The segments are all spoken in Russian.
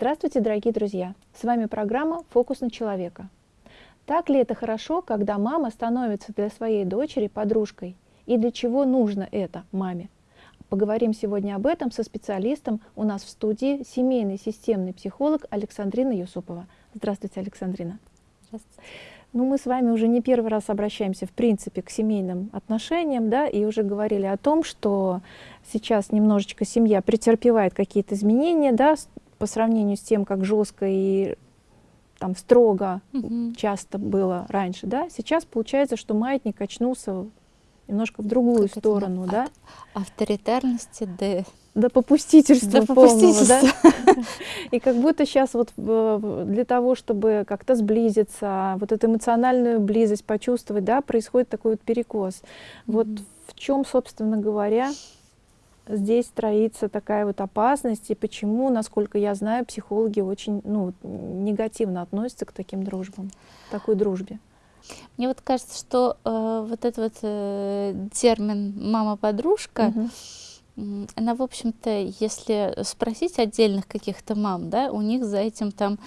Здравствуйте, дорогие друзья! С вами программа «Фокус на человека». Так ли это хорошо, когда мама становится для своей дочери подружкой? И для чего нужно это маме? Поговорим сегодня об этом со специалистом у нас в студии, семейный системный психолог Александрина Юсупова. Здравствуйте, Александрина. Здравствуйте. Ну, мы с вами уже не первый раз обращаемся, в принципе, к семейным отношениям, да, и уже говорили о том, что сейчас немножечко семья претерпевает какие-то изменения, да, по сравнению с тем, как жестко и там строго угу. часто было раньше, да, сейчас получается, что маятник очнулся немножко в другую как сторону, это, да? авторитарности до до попустительства, до попустительства. Полного, да? И как будто сейчас вот для того, чтобы как-то сблизиться, вот эту эмоциональную близость почувствовать, да, происходит такой вот перекос. Вот в чем, собственно говоря, здесь строится такая вот опасность, и почему, насколько я знаю, психологи очень ну, негативно относятся к таким дружбам, такой дружбе. Мне вот кажется, что э, вот этот вот э, термин «мама-подружка», угу. она, в общем-то, если спросить отдельных каких-то мам, да, у них за этим там,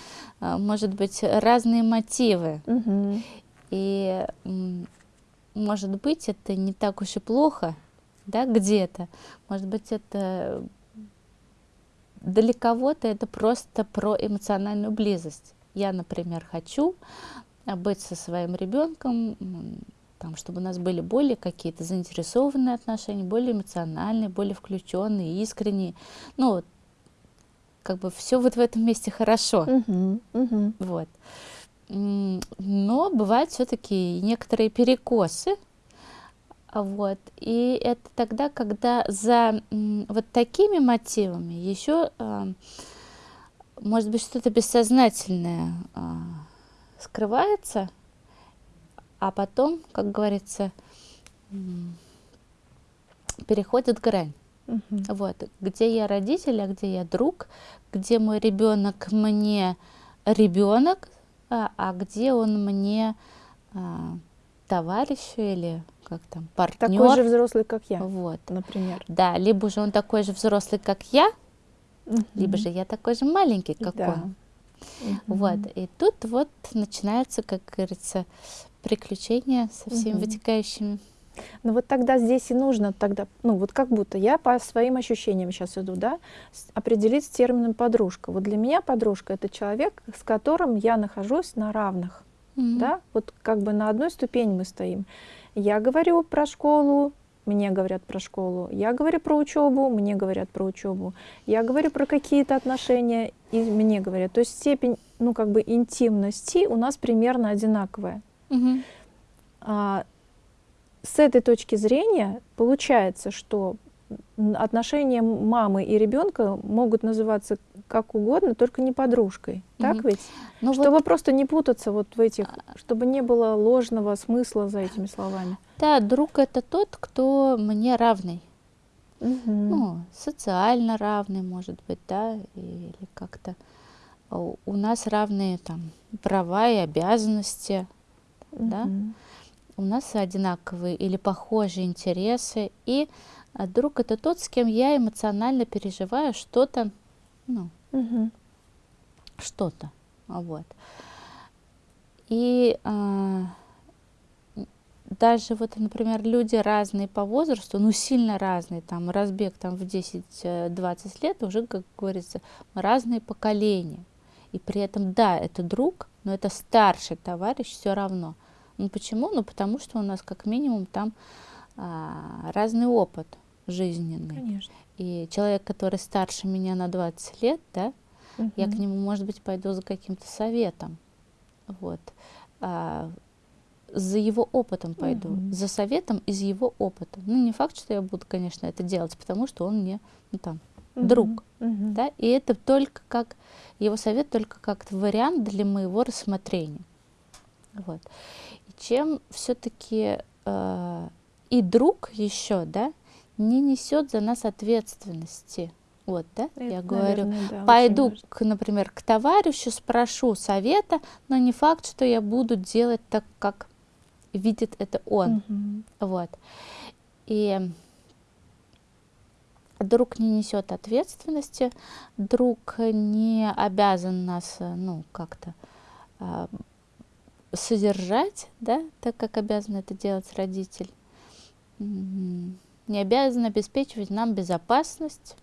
э, может быть, разные мотивы. Угу. И, может быть, это не так уж и плохо, да, где-то. Может быть, это для кого-то это просто про эмоциональную близость. Я, например, хочу быть со своим ребенком, там, чтобы у нас были более какие-то заинтересованные отношения, более эмоциональные, более включенные, искренние. Ну, как бы все вот в этом месте хорошо. Uh -huh. Вот. Но бывают все-таки некоторые перекосы, вот. И это тогда, когда за вот такими мотивами еще, а, может быть, что-то бессознательное а, скрывается, а потом, как говорится, переходит грань. Угу. Вот, где я родитель, а где я друг, где мой ребенок мне ребенок, а, а где он мне а, товарищ или как там, партнер. Такой же взрослый, как я, вот. например. Да, либо же он такой же взрослый, как я, угу. либо же я такой же маленький, как да. он. Угу. Вот, и тут вот начинаются, как говорится, приключения со всеми угу. вытекающими. Ну вот тогда здесь и нужно тогда, ну вот как будто я по своим ощущениям сейчас иду, да, определить с термином подружка. Вот для меня подружка это человек, с которым я нахожусь на равных, mm -hmm. да, вот как бы на одной ступени мы стоим. Я говорю про школу, мне говорят про школу. Я говорю про учебу, мне говорят про учебу. Я говорю про какие-то отношения, и мне говорят. То есть степень, ну, как бы интимности у нас примерно одинаковая. Угу. А, с этой точки зрения получается, что отношения мамы и ребенка могут называться как угодно, только не подружкой. Угу. Так ведь? Ну чтобы вот... просто не путаться вот в этих, а. чтобы не было ложного смысла за этими словами. Да, друг это тот, кто мне равный. Угу. Ну, социально равный, может быть, да, или как-то у нас равные там права и обязанности, угу. да. У нас одинаковые или похожие интересы, и а друг это тот, с кем я эмоционально переживаю что-то, ну, угу. что-то, вот. И а, даже вот, например, люди разные по возрасту, ну, сильно разные, там, разбег там в 10-20 лет, уже, как говорится, разные поколения. И при этом, да, это друг, но это старший товарищ все равно. Ну, почему? Ну, потому что у нас как минимум там а, разный опыт жизненный. Конечно. И человек, который старше меня на 20 лет, да, угу. я к нему, может быть, пойду за каким-то советом. Вот. А, за его опытом пойду, угу. за советом из его опыта. Ну, не факт, что я буду, конечно, это делать, потому что он мне, ну, там, угу. друг. Угу. Да? И это только как, его совет только как вариант для моего рассмотрения. Вот. И чем все-таки э, и друг еще, да, не несет за нас ответственности. Вот, да, Это, я говорю, наверное, да, пойду, к, например, к товарищу, спрошу совета, но не факт, что я буду делать так, как видит это он. Угу. Вот. И друг не несет ответственности, друг не обязан нас, ну, как-то э, содержать, да, так как обязан это делать родитель, не обязан обеспечивать нам безопасность.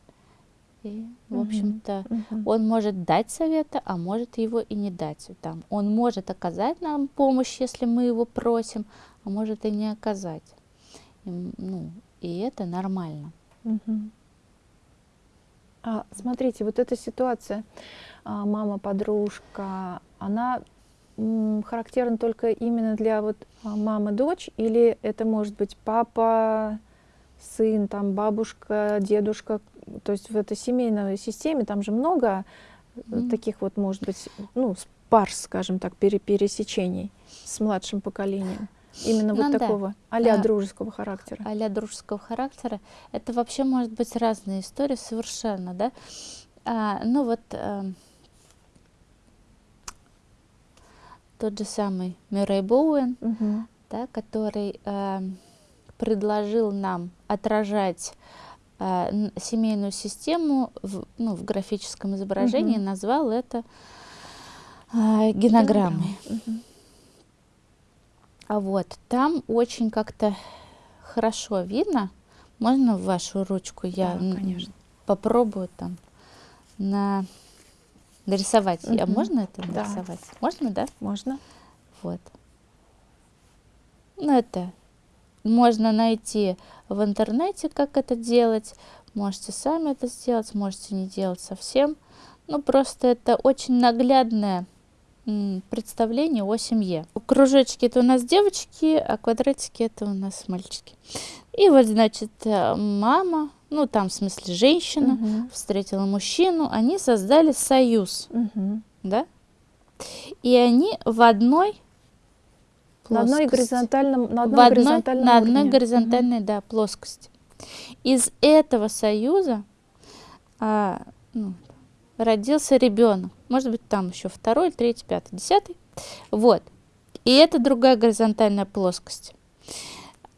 И, в общем-то, uh-huh. он может дать советы, а может его и не дать. Там. Он может оказать нам помощь, если мы его просим, а может и не оказать. И, ну, и это нормально. Uh-huh. А, смотрите, вот эта ситуация, а, мама, подружка, она характерна только именно для вот а, мамы, дочь, или это может быть папа, сын, там бабушка, дедушка, то есть в этой семейной системе там же много mm-hmm. таких вот, может быть, ну, пар, скажем так, пере пересечений с младшим поколением. Именно ну, вот да. такого а-ля да. дружеского характера. А-ля дружеского характера. Это вообще может быть разные истории совершенно, да. А, ну вот а, тот же самый Мюррей Боуэн, угу. да, который а, предложил нам отражать э, семейную систему в, ну, в графическом изображении, угу. назвал это э, генограммой. Угу. А вот там очень как-то хорошо видно. Можно в вашу ручку я да, конечно. попробую там на нарисовать. Угу. А можно это нарисовать? Да. Можно, да? Можно. Вот. Ну, это можно найти в интернете, как это делать. Можете сами это сделать, можете не делать совсем. Ну, просто это очень наглядное представление о семье. Кружочки это у нас девочки, а квадратики это у нас мальчики. И вот, значит, э, мама, ну там в смысле женщина, угу. встретила мужчину, они создали союз, угу. да? И они в одной на одной горизонтальном, на одном в одной, горизонтальном на одной уровне. горизонтальной, угу. да, плоскости. Из этого союза а, ну, родился ребенок. Может быть, там еще второй, третий, пятый, десятый. Вот. И это другая горизонтальная плоскость.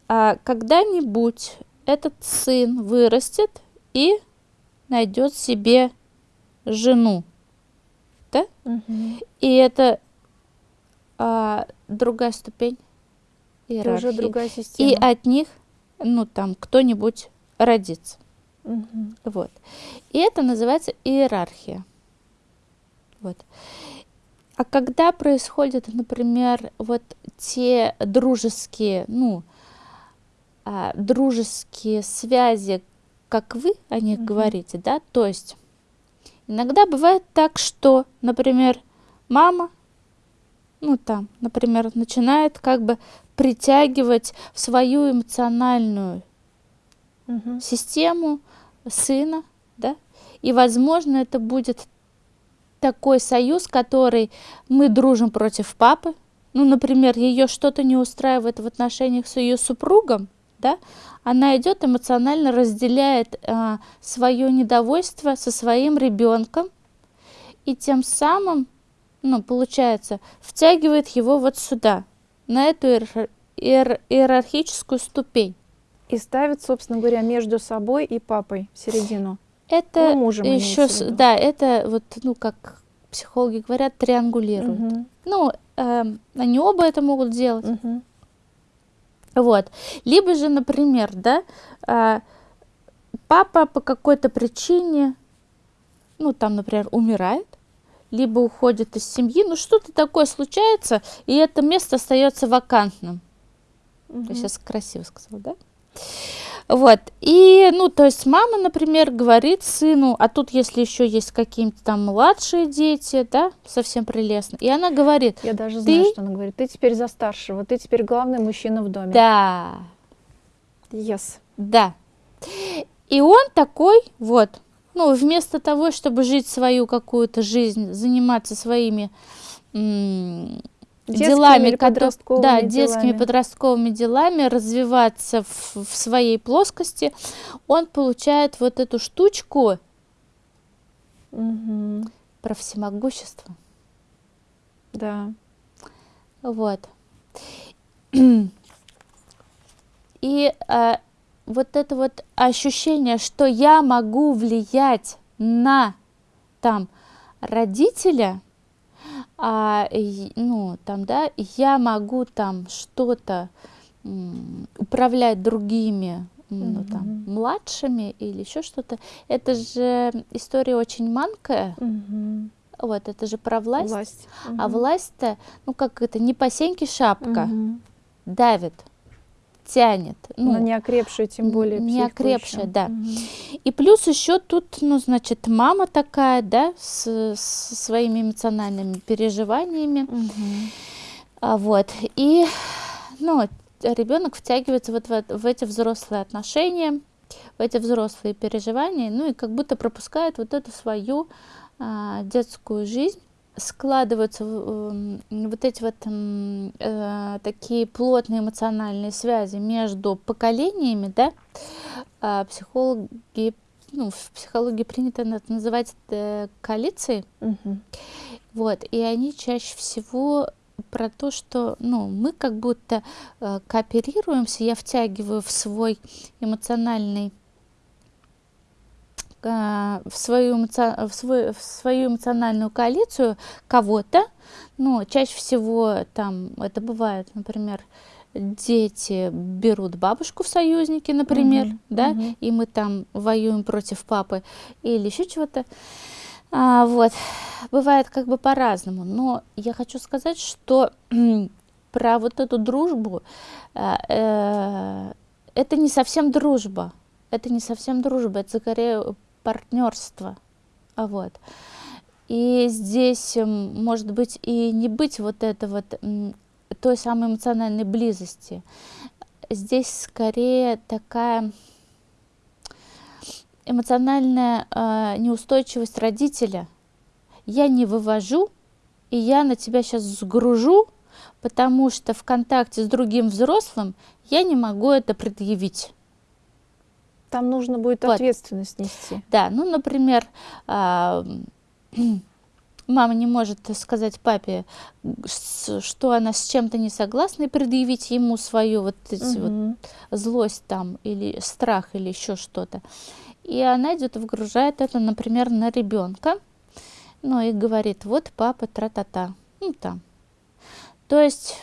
А когда-нибудь этот сын вырастет и найдет себе жену. Да? Угу. И это а, другая ступень иерархии. Уже другая система. И от них, ну там, кто-нибудь родится. Угу. Вот. И это называется иерархия. Вот. А когда происходят, например, вот те дружеские, ну, а, дружеские связи, как вы о них угу. говорите, да, то есть иногда бывает так, что, например, мама ну там, например, начинает как бы притягивать в свою эмоциональную угу. систему сына, да, и, возможно, это будет такой союз, который мы дружим против папы, ну, например, ее что-то не устраивает в отношениях с ее супругом, да, она идет эмоционально разделяет а, свое недовольство со своим ребенком, и тем самым ну, получается, втягивает его вот сюда, на эту иер иер иерархическую ступень. И ставит, собственно говоря, между собой и папой в середину. Это ну, еще, да, это вот, ну, как психологи говорят, триангулируют. Угу. Ну, э, они оба это могут делать. Угу. Вот. Либо же, например, да, э, папа по какой-то причине, ну, там, например, умирает, либо уходит из семьи, ну что-то такое случается, и это место остается вакантным. Угу. Я сейчас красиво сказала, да? Вот, и, ну, то есть мама, например, говорит сыну, а тут, если еще есть какие-то там младшие дети, да, совсем прелестно, и она говорит... Я даже знаю, что она говорит, ты теперь за старшего, ты теперь главный мужчина в доме. Да. Yes. Да. И он такой, вот, ну, вместо того, чтобы жить свою какую-то жизнь, заниматься своими детскими делами, подростковыми да, делами. детскими подростковыми делами, развиваться в, в своей плоскости, он получает вот эту штучку угу. про всемогущество. Да. Вот. И а, вот это вот ощущение, что я могу влиять на там родителя, а, ну, там, да, я могу там что-то управлять другими ну, там, младшими или еще что-то. Это же история очень манкая. Вот, это же про власть. власть. А власть-то, ну как это, не по сеньке шапка, давит тянет. Ну, Но не окрепшая, тем более Не окрепшая, да. Угу. И плюс еще тут, ну, значит, мама такая, да, с, с своими эмоциональными переживаниями. Угу. А, вот. И, ну, ребенок втягивается вот в, в эти взрослые отношения, в эти взрослые переживания, ну и как будто пропускает вот эту свою а, детскую жизнь складываются э, вот эти вот э, такие плотные эмоциональные связи между поколениями, да, а психологи, ну, в психологии принято это называть э, коалицией, угу. вот, и они чаще всего про то, что ну, мы как будто э, кооперируемся, я втягиваю в свой эмоциональный в свою, в, свой, в свою эмоциональную коалицию кого-то, ну, чаще всего там это бывает, например, дети берут бабушку в союзники, например, угу, да, угу. и мы там воюем против папы или еще чего-то. А, вот, бывает как бы по-разному, но я хочу сказать, что про вот эту дружбу, э, э, это не совсем дружба, это не совсем дружба, это скорее партнерство. А вот. И здесь может быть и не быть вот это вот той самой эмоциональной близости. Здесь скорее такая эмоциональная э, неустойчивость родителя. Я не вывожу, и я на тебя сейчас сгружу, потому что в контакте с другим взрослым я не могу это предъявить. Там нужно будет вот. ответственность нести. Да, ну, например, а, мама не может сказать папе, что она с чем-то не согласна, и предъявить ему свою вот, эти угу. вот злость там, или страх, или еще что-то. И она идет и вгружает это, например, на ребенка, ну и говорит, вот папа, тра-та-та, ну там. То есть,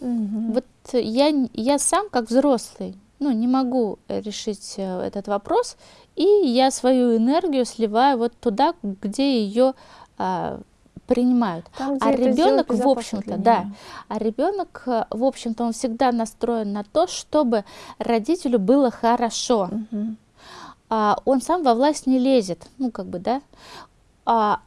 угу. вот я, я сам, как взрослый, ну, не могу э, решить э, этот вопрос, и я свою энергию сливаю вот туда, где ее а, принимают. Там, а ребенок, в общем-то, да, а ребенок, э, в общем-то, он всегда настроен на то, чтобы родителю было хорошо. Угу. А, он сам во власть не лезет, ну, как бы, да. А,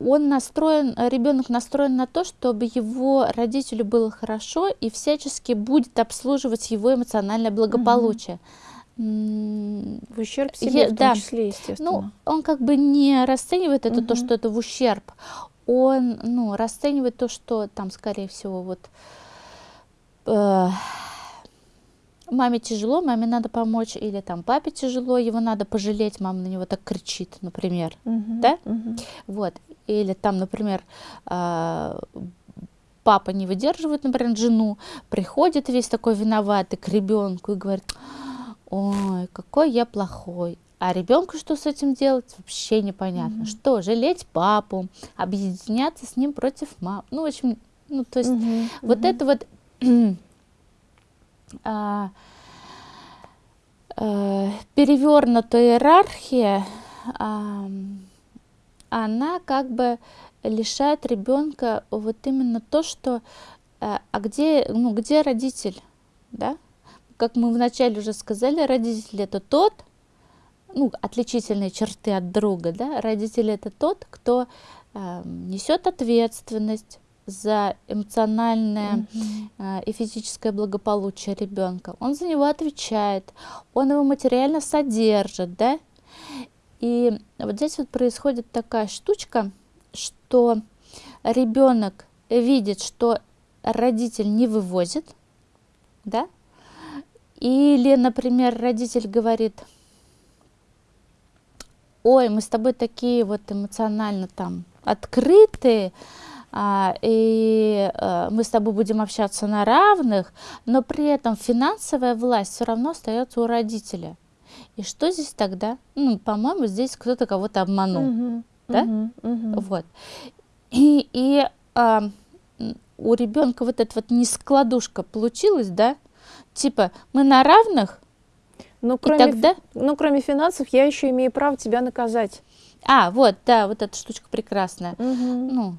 он настроен, ребенок настроен на то, чтобы его родителю было хорошо и всячески будет обслуживать его эмоциональное благополучие. В ущерб себе, Я, в том да. числе, естественно. Ну, он как бы не расценивает это, угу. то, что это в ущерб. Он, ну, расценивает то, что там, скорее всего, вот... Э, маме тяжело, маме надо помочь, или там папе тяжело, его надо пожалеть, мама на него так кричит, например, угу, да? Угу. Вот, или там, например, а, папа не выдерживает, например, жену, приходит весь такой виноватый к ребенку и говорит, ой, какой я плохой. А ребенку что с этим делать, вообще непонятно. Mm-hmm. Что, жалеть папу, объединяться с ним против мамы. Ну, в общем, ну, то есть mm-hmm. вот mm-hmm. это вот перевернутая иерархия, а, она как бы лишает ребенка вот именно то, что а, а где, ну, где родитель, да? Как мы вначале уже сказали, родитель это тот, ну, отличительные черты от друга, да? Родитель это тот, кто э, несет ответственность, за эмоциональное mm-hmm. и физическое благополучие ребенка. Он за него отвечает, он его материально содержит, да? И вот здесь вот происходит такая штучка, что ребенок видит, что родитель не вывозит, да? Или, например, родитель говорит, ой, мы с тобой такие вот эмоционально там открытые, и а, мы с тобой будем общаться на равных, но при этом финансовая власть все равно остается у родителя. И что здесь тогда? Ну, по-моему, здесь кто-то кого-то обманул, угу, да? Угу, угу. Вот. И, и а, у ребенка вот эта вот нескладушка получилась, да? Типа, мы на равных, ну, кроме, и тогда... ну, кроме финансов, я еще имею право тебя наказать. А, вот, да, вот эта штучка прекрасная. Угу. Ну,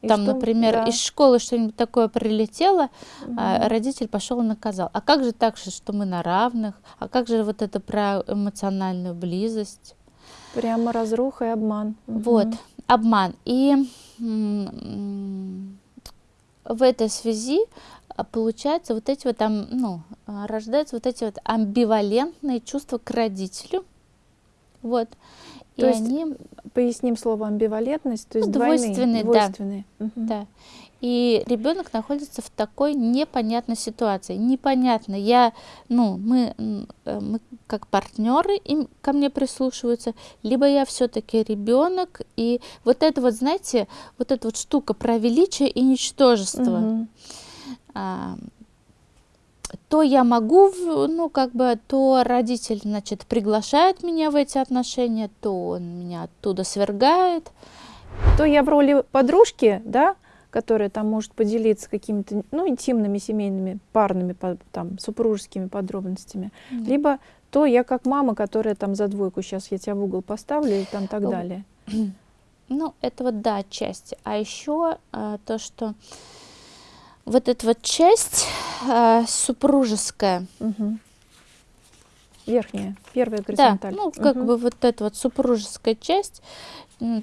и там, что? например, да. из школы что-нибудь такое прилетело, угу. а родитель пошел и наказал. А как же так, что мы на равных? А как же вот это про эмоциональную близость? Прямо разруха и обман. Вот, обман. И в этой связи а, получается вот эти вот там, ну, а, рождаются вот эти вот амбивалентные чувства к родителю. Вот. То и есть, они... поясним слово амбивалентность, то есть ну, двойные, двойственные. Да. Угу. да. И ребенок находится в такой непонятной ситуации. Непонятно, я, ну, мы, э, мы как партнеры им ко мне прислушиваются, либо я все-таки ребенок, и вот это вот, знаете, вот эта вот штука про величие и ничтожество. Угу. А, то я могу, ну, как бы, то родитель, значит, приглашает меня в эти отношения, то он меня оттуда свергает. То я в роли подружки, да, которая там может поделиться какими-то, ну, интимными, семейными, парными, там, супружескими подробностями, mm. либо то я как мама, которая там за двойку, сейчас я тебя в угол поставлю и там так далее. Ну, это вот, да, отчасти. А еще а, то, что вот эта вот часть э, супружеская. Угу. Верхняя, первая горизонталь. Да, ну как угу. бы вот эта вот супружеская часть,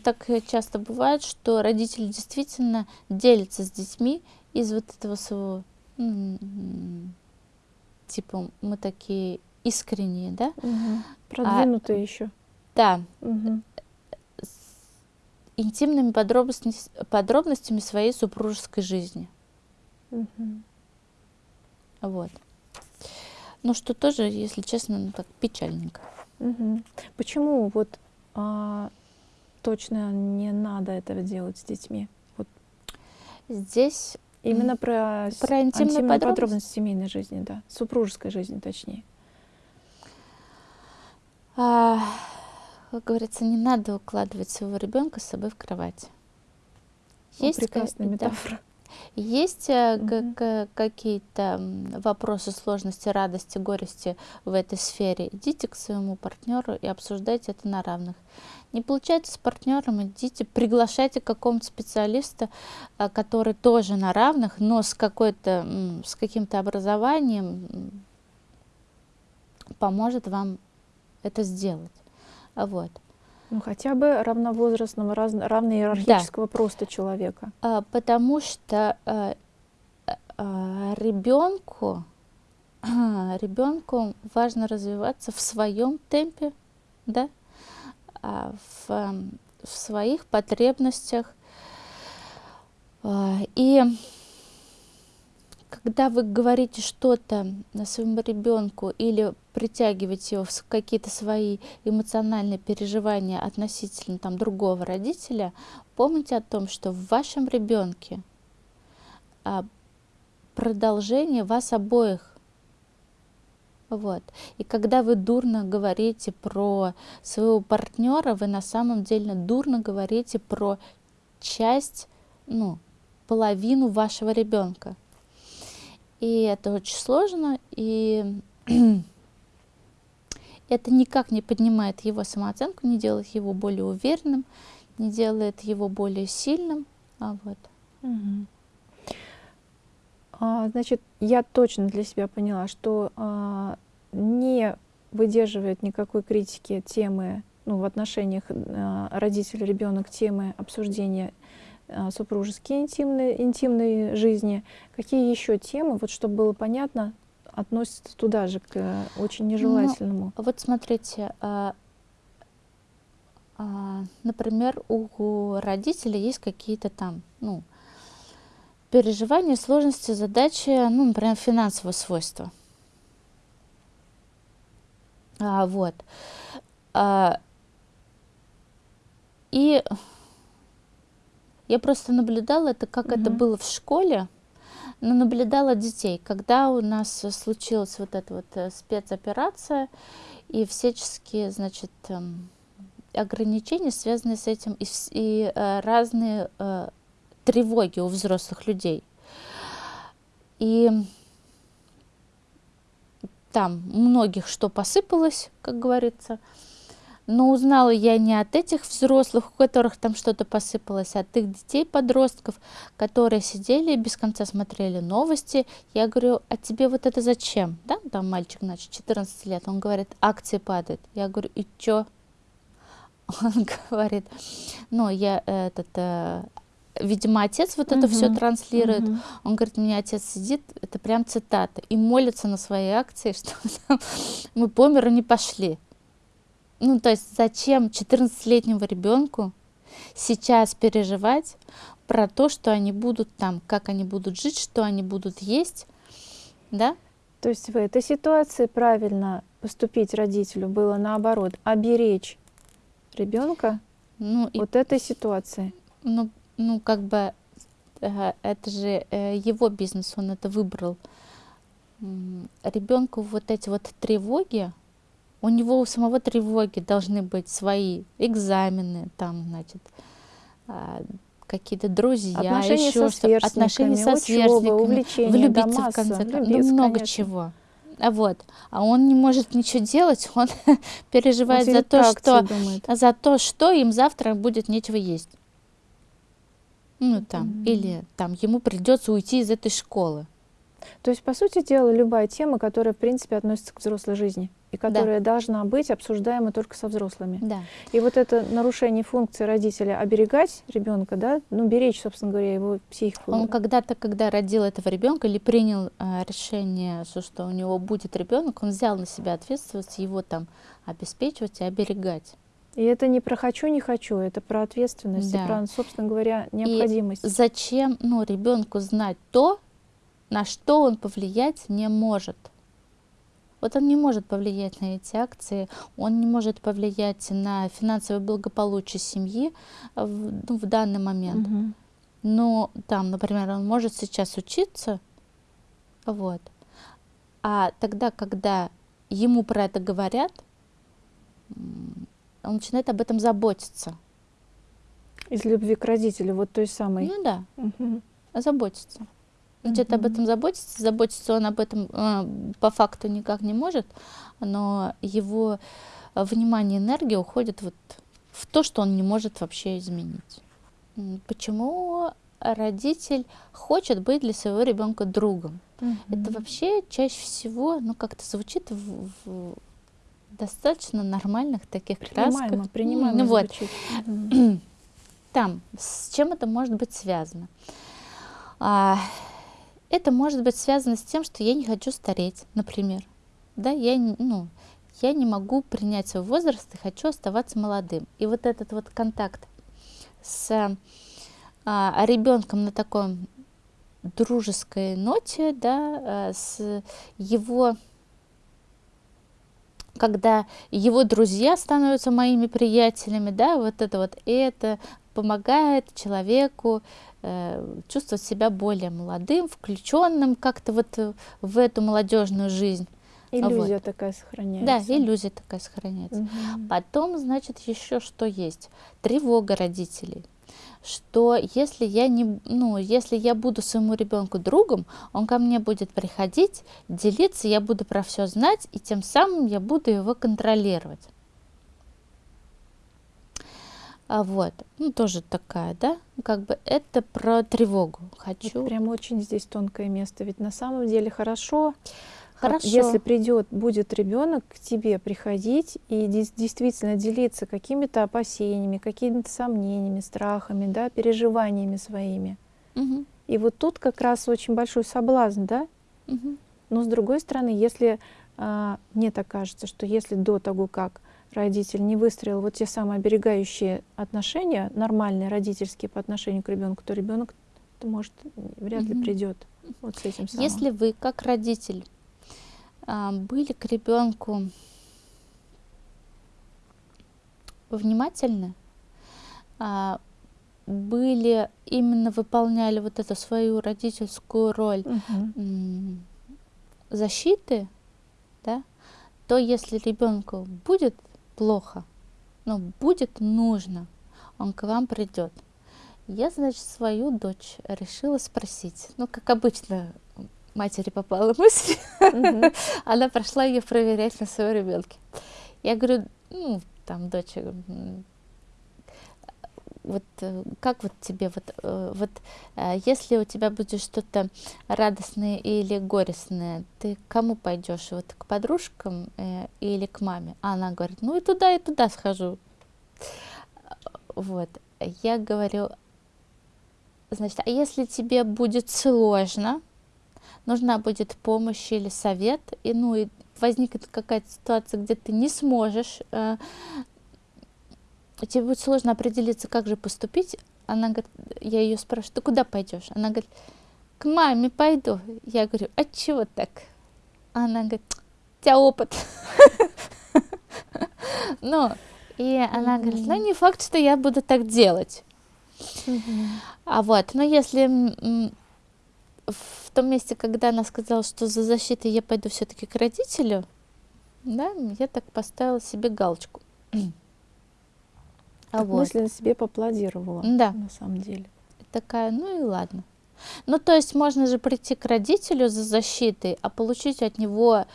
так часто бывает, что родители действительно делятся с детьми из вот этого своего, типа мы такие искренние, да? Угу. Продвинутые а, еще. Да. Угу. С интимными подробностями, подробностями своей супружеской жизни. Угу. Вот. Ну, что тоже, если честно, ну, так печальненько. Угу. Почему вот а, точно не надо этого делать с детьми? Вот. Здесь именно про, про интимные подробности? подробности семейной жизни, да, супружеской жизни, точнее. А, как говорится, не надо укладывать своего ребенка с собой в кровать. Есть ну, прекрасная метафора. Есть mm-hmm. какие-то вопросы сложности, радости, горести в этой сфере? Идите к своему партнеру и обсуждайте это на равных. Не получается с партнером, идите, приглашайте какого-то специалиста, а, который тоже на равных, но с, какой-то, с каким-то образованием поможет вам это сделать. Вот. Ну, хотя бы равновозрастного, раз, равноиерархического да. просто человека. А, потому что а, а, ребенку, а, ребенку важно развиваться в своем темпе, да, а, в, в своих потребностях. А, и когда вы говорите что-то своему ребенку или притягиваете его в какие-то свои эмоциональные переживания относительно там, другого родителя, помните о том, что в вашем ребенке а, продолжение вас обоих. Вот. И когда вы дурно говорите про своего партнера, вы на самом деле дурно говорите про часть, ну, половину вашего ребенка. И это очень сложно, и это никак не поднимает его самооценку, не делает его более уверенным, не делает его более сильным. А вот. А, значит, я точно для себя поняла, что а, не выдерживает никакой критики темы, ну, в отношениях а, родитель-ребенок темы обсуждения а, супружеские интимные, интимной жизни, какие еще темы, вот чтобы было понятно, относятся туда же, к э, очень нежелательному? Ну, вот смотрите, а, а, например, у родителей есть какие-то там, ну, переживания, сложности, задачи, ну, например, финансового свойства. А, вот. А, и Я просто наблюдала это, как это Мгм. было в школе, наблюдала детей, когда у нас э, случилась вот эта вот э, спецоперация и всяческие, значит, эм, ограничения, связанные с этим, и, и, э, разные тревоги у взрослых людей. И там многих что посыпалось, как говорится. Но узнала я не от этих взрослых, у которых там что-то посыпалось, а от их детей, подростков, которые сидели и без конца смотрели новости. Я говорю, а тебе вот это зачем? Да, там мальчик, значит, 14 лет, он говорит, акции падают. Я говорю, и чё? Он говорит, ну, я э, этот, э, видимо, отец вот это все транслирует. Мгм. Он говорит, у меня отец сидит, это прям цитата, и молится на свои акции, что там мы по миру не пошли. Ну, то есть зачем 14-летнему ребенку сейчас переживать про то, что они будут там, как они будут жить, что они будут есть, да? То есть в этой ситуации правильно поступить родителю было наоборот, оберечь ребенка Ну, и, вот этой ситуации. ну, ну, как бы э, это же э, его бизнес, он это выбрал. Ребенку вот эти вот тревоги, у него у самого тревоги должны быть свои экзамены, там, значит, а, какие-то друзья, Отношения еще что отношения со сверстниками, учеба, сверстниками, увлечения, влюбиться да, в конце концов, ну, много конечно. чего. А вот, а он не может ничего делать, он переживает Он за то, что думает. за то, что им завтра будет нечего есть. Ну там, Мгм. или там ему придется уйти из этой школы. То есть, по сути дела, любая тема, которая, в принципе, относится к взрослой жизни и которая должна быть обсуждаема только со взрослыми. Да. И вот это нарушение функции родителя оберегать ребенка, да, ну, беречь, собственно говоря, его психику. Он когда-то, когда родил этого ребенка или принял э, решение, что, что у него будет ребенок, он взял на себя ответственность его там обеспечивать и оберегать. И это не про хочу, не хочу, это про ответственность Да. и про, собственно говоря, необходимость. Зачем, ну, ребенку знать то, на что он повлиять не может? Вот он не может повлиять на эти акции, он не может повлиять на финансовое благополучие семьи в, ну, в данный момент. Мгм. Но там, например, он может сейчас учиться, вот. А тогда, когда ему про это говорят, он начинает об этом заботиться. Из любви к родителю, вот той самой. Ну да, Мгм. заботиться. Начинает об Мгм. этом заботиться. Заботиться он об этом э, по факту никак не может, но его э, внимание энергия уходит вот в то, что он не может вообще изменить. Почему родитель хочет быть для своего ребенка другом? Это Мгм. вообще чаще всего, ну, как-то звучит в, в достаточно нормальных таких принимаемо, красках. принимаемо Ну вот, там, с чем это может быть связано? А, это может быть связано с тем, что я не хочу стареть, например. Да, я, ну, я не могу принять свой возраст и хочу оставаться молодым. И вот этот вот контакт с а, ребенком на такой дружеской ноте, да, а, с его когда его друзья становятся моими приятелями, да, вот это вот, это помогает человеку чувствовать себя более молодым, включенным как-то вот э, в эту молодежную жизнь. Иллюзия такая сохраняется. Да, иллюзия такая сохраняется. Мгм. Потом, значит, еще что есть? Тревога родителей. Что если я не, ну, если я буду своему ребенку другом, он ко мне будет приходить, делиться, я буду про все знать, и тем самым я буду его контролировать. А вот, ну тоже такая, да, как бы это про тревогу. Хочу. Вот прям очень здесь тонкое место. Ведь на самом деле хорошо, как Хорошо. если придет, будет ребенок к тебе приходить и действительно делиться какими-то опасениями, какими-то сомнениями, страхами, да, переживаниями своими. Мгм, И вот тут как раз очень большой соблазн, да. мгм. Но с другой стороны, если а, мне так кажется, что если до того, как родитель не выстроил вот те самые оберегающие отношения, нормальные родительские по отношению к ребенку, то ребенок может вряд ли придет вот с этим самым. Если вы, как родитель, а, были к ребенку внимательны, а, были именно выполняли вот эту свою родительскую роль Мгм. защиты, да, то если ребенку будет плохо, ну, будет нужно, он к вам придет. Я, значит, свою дочь решила спросить. Ну, как обычно, матери попала мысль, Мгм. она прошла ее проверять на своем ребенке. Я говорю, ну, там, дочь, вот э, как вот тебе вот, э, вот э, если у тебя будет что-то радостное или горестное, ты к кому пойдешь? Вот к подружкам или к маме? А она говорит, ну и туда, и туда схожу. Вот. Я говорю, значит, а если тебе будет сложно, нужна будет помощь или совет, и ну и возникнет какая-то ситуация, где ты не сможешь, тебе будет сложно определиться, как же поступить. Она говорит, я ее спрашиваю, ты куда пойдешь? Она говорит, к маме пойду. Я говорю, а чего так? Она говорит, у тебя опыт. Ну, и она говорит, ну не факт, что я буду так делать. А вот, но если в том месте, когда она сказала, что за защитой я пойду все-таки к родителю, да, я так поставила себе галочку. А Так вот, мысленно себе поаплодировала, Да. на самом деле. такая, ну и ладно. Ну, то есть можно же прийти к родителю за защитой, а получить от него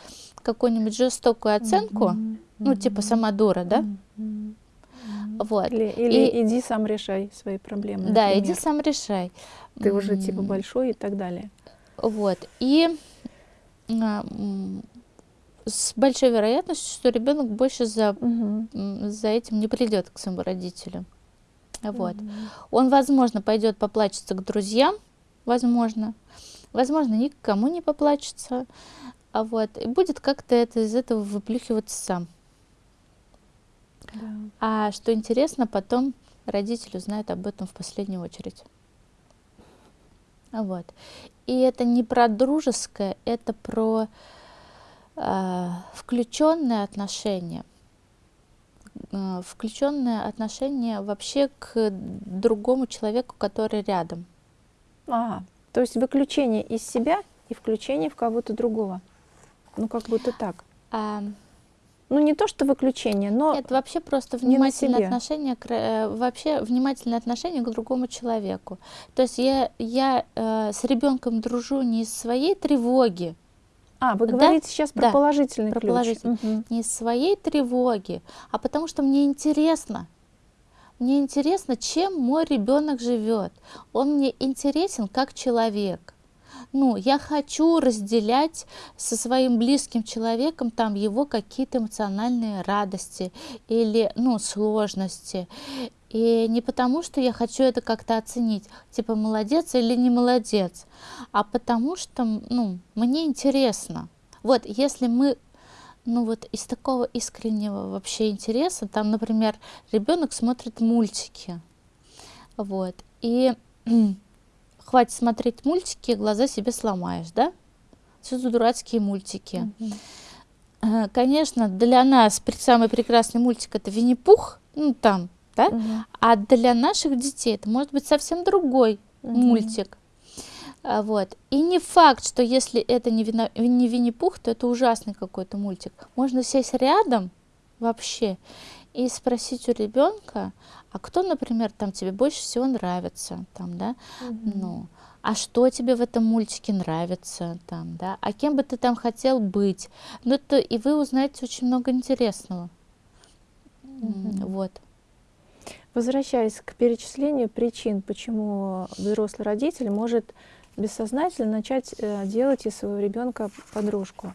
какую-нибудь жестокую оценку, Мгм. ну, типа сама дура, да? Мгм. Вот. Или, или И- иди сам решай свои проблемы. Да, иди например. сам решай. Ты уже типа большой и так далее. Вот. И а, с большой вероятностью, что ребенок больше за, м, за этим не придет к своему родителю. Вот. Мгм. Он, возможно, пойдет поплачется к друзьям, возможно. Возможно, никому не поплачется. А вот. И будет как-то это из этого выплюхиваться сам. Да. А что интересно, потом родитель узнает об этом в последнюю очередь. Вот. И это не про дружеское, это про включенное отношение. Включенное отношение вообще к другому человеку, который рядом. А, то есть выключение из себя и включение в кого-то другого. Ну, как будто так. А, Ну, не то, что выключение, но... Это вообще просто внимательное отношение, к, э, вообще внимательное отношение к другому человеку. То есть я, я э, с ребенком дружу не из своей тревоги, А, вы Да, говорите сейчас про да, положительный про ключ. положительный. Мгм. не из своей тревоги, а потому что мне интересно. Мне интересно, чем мой ребенок живет. Он мне интересен как человек. Ну, я хочу разделять со своим близким человеком там его какие-то эмоциональные радости или, ну, сложности. И не потому, что я хочу это как-то оценить, типа молодец или не молодец, а потому что, ну, мне интересно. Вот, если мы ну вот из такого искреннего вообще интереса, там, например, ребенок смотрит мультики, вот, и хватит смотреть мультики, глаза себе сломаешь, да? Все за дурацкие мультики. Э, Конечно, для нас самый прекрасный мультик это Винни-Пух, ну там, да? Мгм. А для наших детей это может быть совсем другой Мгм. мультик. А, Вот. И не факт, что если это не, Вино- не Винни-Пух, то это ужасный какой-то мультик. Можно сесть рядом вообще и спросить у ребенка, а кто, например, там тебе больше всего нравится, там, да, Мгм. ну, а что тебе в этом мультике нравится, там, да, а кем бы ты там хотел быть. Ну, это и вы узнаете очень много интересного. Мгм. Вот. Возвращаясь к перечислению причин, почему взрослый родитель может бессознательно начать э, делать из своего ребенка подружку.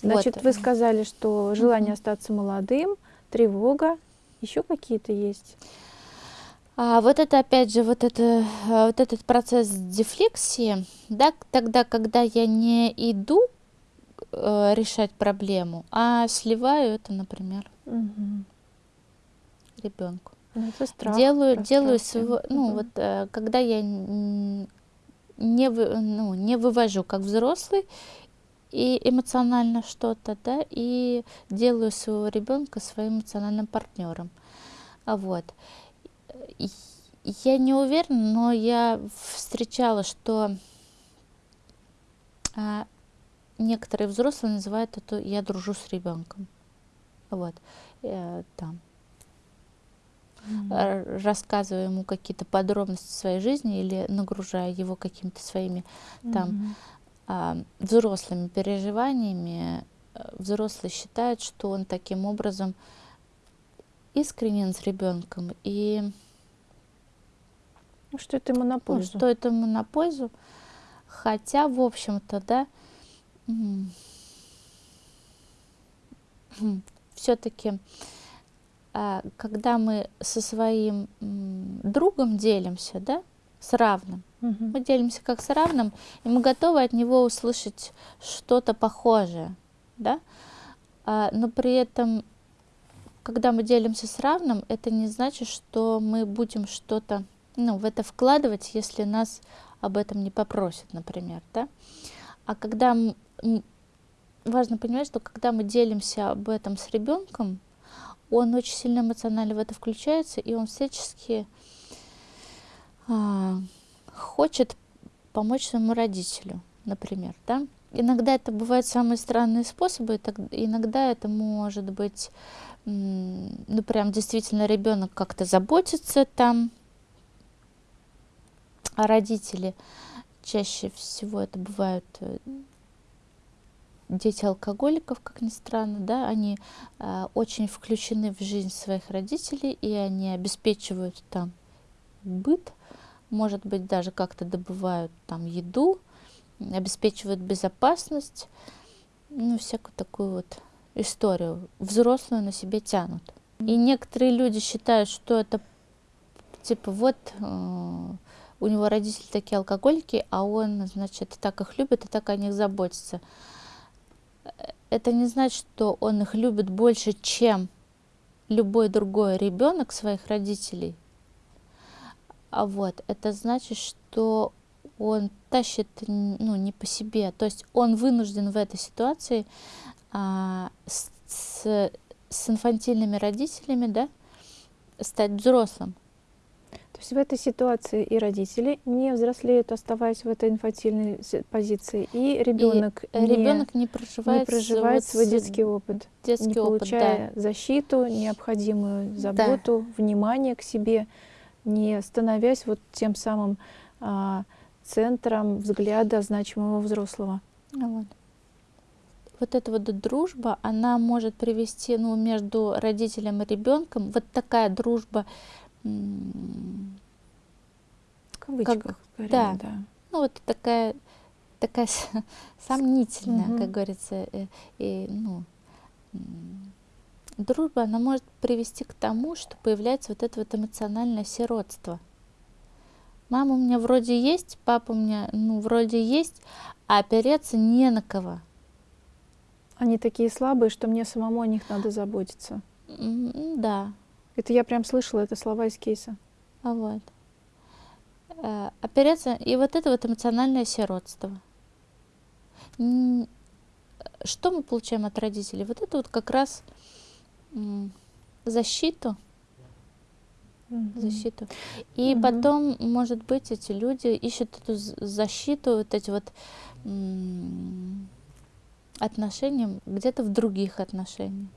Значит, Вот. вы сказали, что желание Мгм. остаться молодым, тревога, еще какие-то есть. А вот это опять же вот это э, вот этот процесс дефлексии, да, тогда, когда я не иду э, решать проблему, а сливаю это, например, Мгм. Ребенку. Ну, это страх. делаю, делаю своего, ну Мгм. вот э, когда я не вы, ну не вывожу как взрослый и эмоционально что-то, да, и делаю своего ребенка своим эмоциональным партнером, а вот. Я не уверена, но я встречала, что а, некоторые взрослые называют это «я дружу с ребенком». Вот, э, там. Mm-hmm. Рассказываю ему какие-то подробности своей жизни или нагружая его какими-то своими там mm-hmm. а, взрослыми переживаниями, э, взрослый считает, что он таким образом искренен с ребенком и ну, что это ему на пользу. Ну, что это ему на пользу. Хотя, в общем-то, да, все-таки, когда мы со своим другом делимся, да, с равным, угу. мы делимся как с равным, и мы готовы от него услышать что-то похожее, да, а, но при этом, когда мы делимся с равным, это не значит, что мы будем что-то ну, в это вкладывать, если нас об этом не попросят, например, да. А когда важно понимать, что когда мы делимся об этом с ребенком, он очень сильно эмоционально в это включается, и он всячески а, хочет помочь своему родителю, например, да. Иногда это бывают самые странные способы, иногда это может быть, ну прям действительно ребенок как-то заботится там, а родители чаще всего это бывают э, дети алкоголиков, как ни странно, да, они э, очень включены в жизнь своих родителей, и они обеспечивают там быт, может быть, даже как-то добывают там еду, обеспечивают безопасность, ну, всякую такую вот историю взрослую на себе тянут. И некоторые люди считают, что это типа вот э, у него родители такие алкоголики, а он, значит, так их любит и так о них заботится. Это не значит, что он их любит больше, чем любой другой ребенок своих родителей. А вот это значит, что он тащит ну, не по себе. То есть он вынужден в этой ситуации а, с, с инфантильными родителями да, стать взрослым. В этой ситуации и родители не взрослеют, оставаясь в этой инфантильной позиции, и ребенок не, ребенок не проживает, не проживает свой детский опыт, детский не опыт, получая да. защиту, необходимую заботу, да. внимание к себе, не становясь вот тем самым а, центром взгляда значимого взрослого. Вот. Вот эта вот дружба, она может привести ну, между родителем и ребенком, вот такая дружба в кавычках, как, да. да. Ну вот такая, такая сомнительная, угу. как говорится, и, э, и, ну, дружба, она может привести к тому, что появляется вот это вот эмоциональное сиротство. Мама у меня вроде есть, папа у меня, ну, вроде есть, а опереться не на кого. Они такие слабые, что мне самому о них надо заботиться. Да, это я прям слышала, это слова из кейса. А вот. Э, опереться, и вот это вот эмоциональное сиротство. Что мы получаем от родителей? Вот это вот как раз защиту, защиту. И mm-hmm. потом, может быть, эти люди ищут эту защиту, вот эти вот отношения где-то в других отношениях.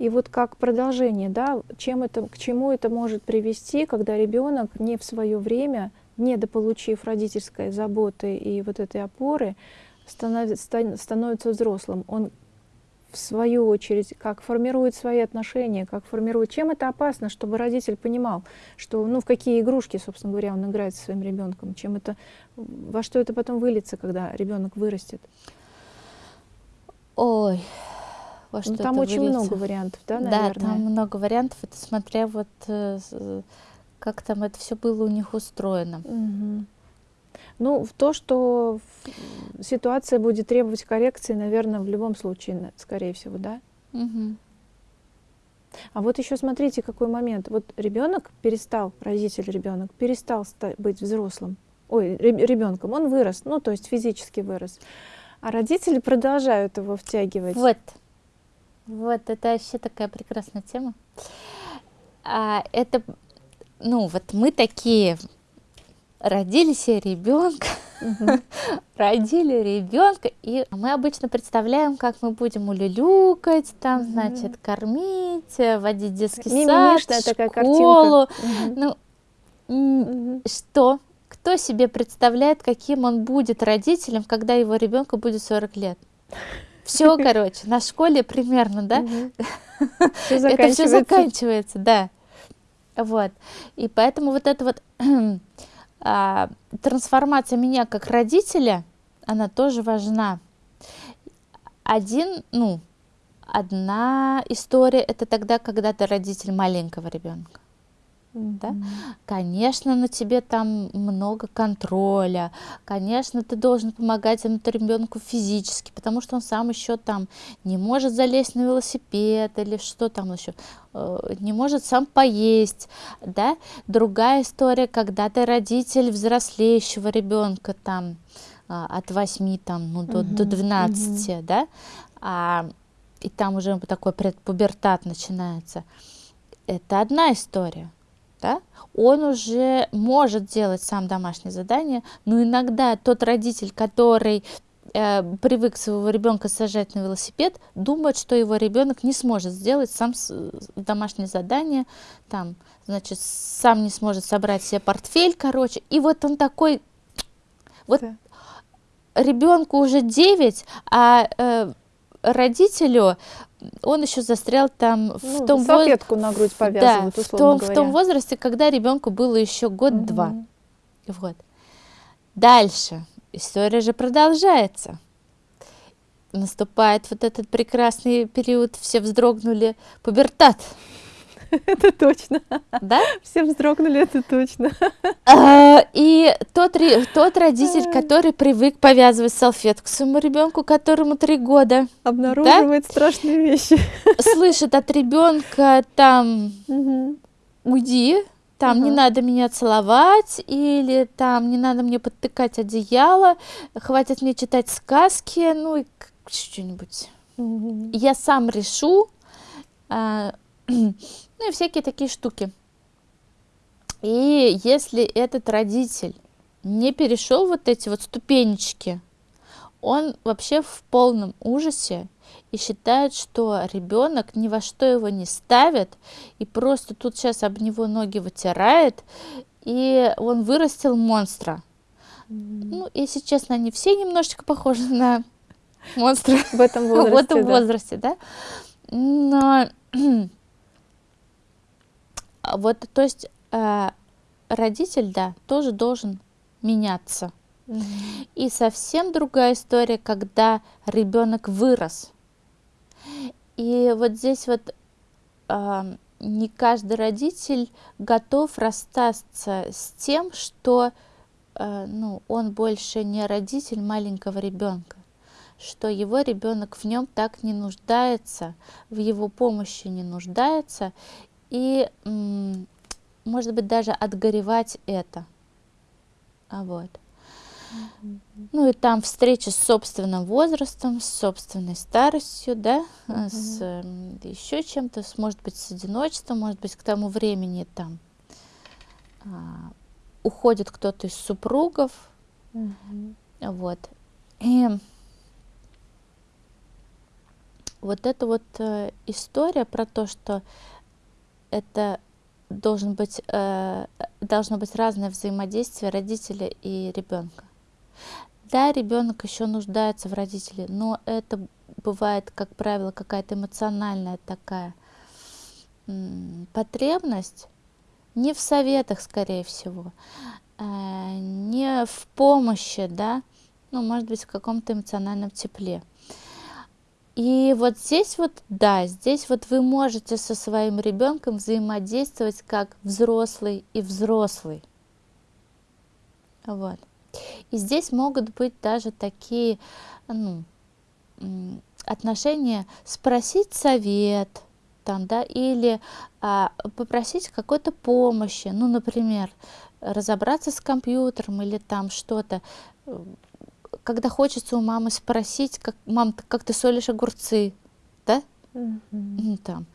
И вот как продолжение, да, чем это, к чему это может привести, когда ребенок не в свое время, недополучив родительской заботы и вот этой опоры, становится, становится взрослым. Он в свою очередь, как формирует свои отношения, как формирует, чем это опасно, чтобы родитель понимал, что, ну, в какие игрушки, собственно говоря, он играет со своим ребенком, чем это, во что это потом выльется, когда ребенок вырастет. Ой, во ну, что ну, Там очень выльется. много вариантов, да, наверное? Да, там много вариантов. Это смотря вот э, как там это все было у них устроено. Угу. Ну, в то, что ситуация будет требовать коррекции, наверное, в любом случае, скорее всего, да? Угу. А вот еще смотрите, какой момент. Вот ребенок перестал, родитель ребенок перестал быть взрослым, ой, ребенком, он вырос, ну, то есть физически вырос. А родители продолжают его втягивать. Вот. Вот, это вообще такая прекрасная тема. А, это ну вот мы такие родили себе ребенка, родили ребенка, и мы обычно представляем, как мы будем улюлюкать, там, значит, кормить, водить детский сад, школу. Ну, что? Кто себе представляет, каким он будет родителем, когда его ребенку будет 40 лет? Все, короче, на школе примерно, да? Это все заканчивается, да. Вот. И поэтому вот эта вот а, трансформация меня как родителя, она тоже важна. Один, ну, одна история это тогда, когда ты родитель маленького ребенка. Да? Конечно, на тебе там много контроля, конечно, ты должен помогать этому ребенку физически, потому что он сам еще там не может залезть на велосипед или что там еще, э, не может сам поесть, да? Другая история, когда ты родитель взрослеющего ребенка там а, от 8 там, ну, до, угу, до 12, угу. да, а, и там уже такой предпубертат начинается. Это одна история да, он уже может делать сам домашнее задание, но иногда тот родитель, который э, привык своего ребенка сажать на велосипед, думает, что его ребенок не сможет сделать сам домашнее задание, там, значит, сам не сможет собрать себе портфель, короче, и вот он такой, вот да. ребенку уже 9, а э, родителю он еще застрял там в ну, том салфетку воз... на грудь повязывают, да, в том, говоря. в том возрасте, когда ребенку было еще год-два. Угу. Вот. Дальше. История же продолжается. Наступает вот этот прекрасный период, все вздрогнули, пубертат. Это точно. Да? Все вздрогнули, это точно. А, и тот, тот родитель, который привык повязывать салфетку своему ребенку, которому три года, обнаруживает да? страшные вещи. Слышит от ребенка там уйди, там угу. не надо меня целовать, или там не надо мне подтыкать одеяло, хватит мне читать сказки, ну и что-нибудь. Угу. Я сам решу, а, ну и всякие такие штуки. И если этот родитель не перешел вот эти вот ступенечки, он вообще в полном ужасе и считает, что ребенок ни во что его не ставит, и просто тут сейчас об него ноги вытирает, и он вырастил монстра. Mm. Ну, если честно, они все немножечко похожи на монстра в этом возрасте. в этом возрасте, да. Но вот, то есть э, родитель, да, тоже должен меняться. Mm -hmm. И совсем другая история, когда ребенок вырос. И вот здесь вот э, не каждый родитель готов расстаться с тем, что э, ну, он больше не родитель маленького ребенка что его ребенок в нем так не нуждается, в его помощи не нуждается, и, может быть, даже отгоревать это. А вот. Ну и там встреча с собственным возрастом, с собственной старостью, да, -hmm. с э, еще чем-то, может быть, с одиночеством, может быть, к тому времени там а, уходит кто-то из супругов, -hmm. вот. И вот эта вот э, история про то, что это должен быть, э, должно быть разное взаимодействие родителя и ребенка. Да, ребенок еще нуждается в родителе, но это бывает, как правило, какая-то эмоциональная такая потребность, не в советах, скорее всего, э, не в помощи, да, ну, может быть, в каком-то эмоциональном тепле. И вот здесь вот, да, здесь вот вы можете со своим ребенком взаимодействовать как взрослый и взрослый. Вот. И здесь могут быть даже такие ну, отношения спросить совет, там, да, или а, попросить какой-то помощи, ну, например, разобраться с компьютером или там что-то, когда хочется у мамы спросить, как, мам, как ты солишь огурцы, да? Mm -hmm. Там.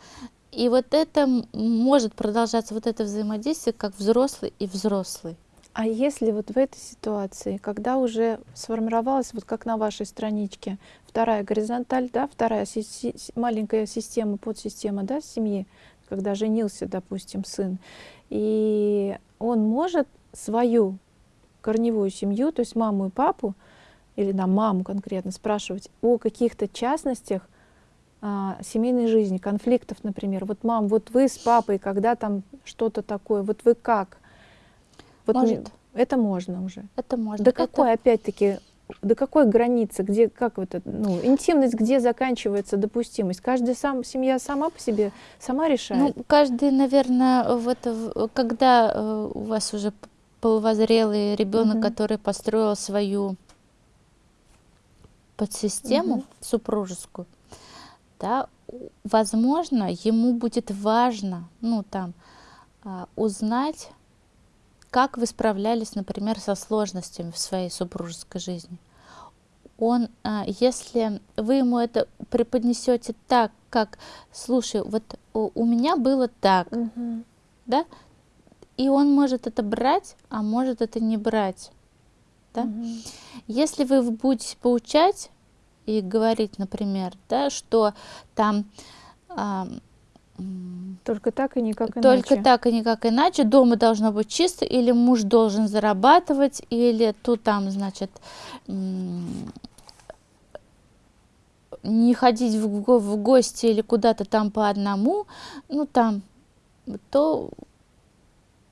И вот это может продолжаться, вот это взаимодействие, как взрослый и взрослый. А если вот в этой ситуации, когда уже сформировалась, вот как на вашей страничке, вторая горизонталь, да, вторая си си маленькая система, подсистема, да, семьи, когда женился, допустим, сын, и он может свою корневую семью, то есть маму и папу, или на маму конкретно, спрашивать о каких-то частностях а, семейной жизни, конфликтов, например. Вот, мам, вот вы с папой, когда там что-то такое, вот вы как? Вот Может. Это можно уже. Это можно. До какой, это... опять-таки, до какой границы, где, как вот это, ну, интимность, где заканчивается допустимость? Каждая сам, семья сама по себе, сама решает? Ну, каждый, наверное, вот, когда э, у вас уже полувозрелый ребенок, угу. который построил свою подсистему угу. супружескую, да, возможно, ему будет важно, ну, там, а, узнать как вы справлялись, например, со сложностями в своей супружеской жизни? Он, а, если вы ему это преподнесете так, как, слушай, вот у меня было так, угу. да, и он может это брать, а может это не брать, да. Угу. Если вы будете поучать и говорить, например, да, что там только так и никак иначе. Только так и никак иначе. Дома должно быть чисто, или муж должен зарабатывать, или тут там, значит, не ходить в, в гости или куда-то там по одному, ну там, то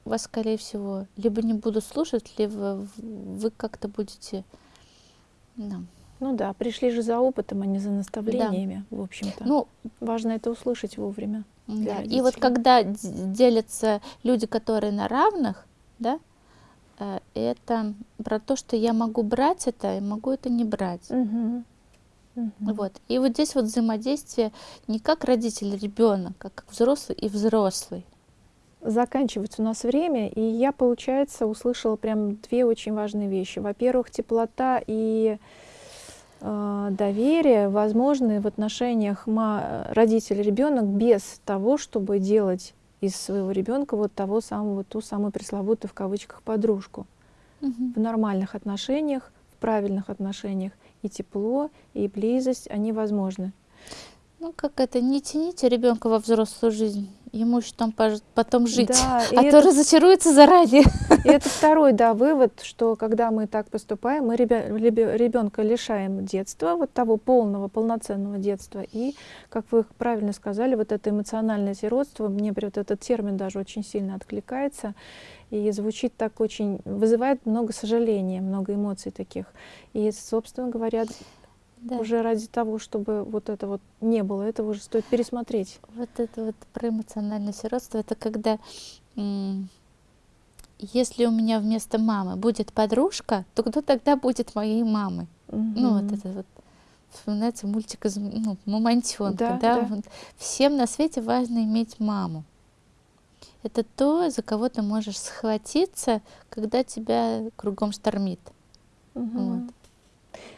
вас, скорее всего, либо не будут слушать, либо вы как-то будете... Да. Ну да, пришли же за опытом, а не за наставлениями, да. в общем-то. Ну, Важно это услышать вовремя. Да. И вот когда делятся люди, которые на равных, да, э, это про то, что я могу брать это и могу это не брать. Угу. Угу. Вот. И вот здесь вот взаимодействие не как родитель ребенок, а как взрослый и взрослый. Заканчивается у нас время, и я, получается, услышала прям две очень важные вещи. Во-первых, теплота и Э, доверие возможны в отношениях родитель-ребенок без того, чтобы делать из своего ребенка вот того самого, ту самую пресловутую в кавычках подружку. Угу. В нормальных отношениях, в правильных отношениях и тепло, и близость, они возможны. Ну, как это, не тяните ребенка во взрослую жизнь ему еще там потом жить, да, а то разочаруется заранее. И это второй, да, вывод, что когда мы так поступаем, мы ребенка лишаем детства, вот того полного, полноценного детства. И, как вы правильно сказали, вот это эмоциональное сиротство, мне вот этот термин даже очень сильно откликается и звучит так очень, вызывает много сожаления, много эмоций таких. И, собственно говоря, да. уже ради того, чтобы вот это вот не было, этого уже стоит пересмотреть. Вот это вот про эмоциональное сиротство, это когда если у меня вместо мамы будет подружка, то кто тогда будет моей мамой? Угу. Ну вот это вот вспоминается мультик из ну, Мамонтенка, да, да? да. Вот. Всем на свете важно иметь маму. Это то, за кого ты можешь схватиться, когда тебя кругом штормит. Угу. Вот.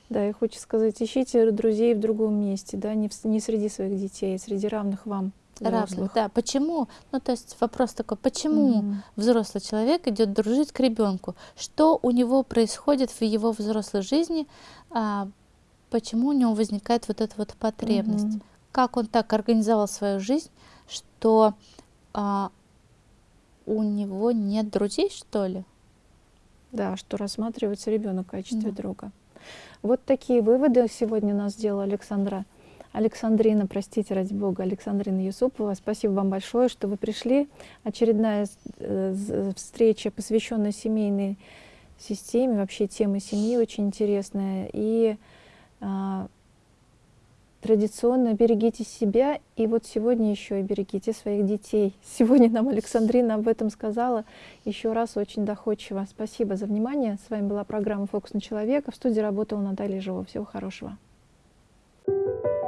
Да, и хочу сказать, ищите друзей в другом месте, да, не, в, не среди своих детей, а среди равных вам. Равных, да. Почему? Ну, то есть вопрос такой, почему угу. взрослый человек идет дружить к ребенку? Что у него происходит в его взрослой жизни? А, почему у него возникает вот эта вот потребность? Угу. Как он так организовал свою жизнь, что а, у него нет друзей, что ли? Да, что рассматривается ребенок в качестве да. друга. Вот такие выводы сегодня нас сделала Александра. Александрина, простите, ради бога, Александрина Юсупова, спасибо вам большое, что вы пришли. Очередная э, встреча, посвященная семейной системе, вообще тема семьи очень интересная. И а, традиционно берегите себя, и вот сегодня еще и берегите своих детей. Сегодня нам Александрина об этом сказала еще раз очень доходчиво. Спасибо за внимание. С вами была программа «Фокус на человека». В студии работала Наталья Жива. Всего хорошего. Thank you.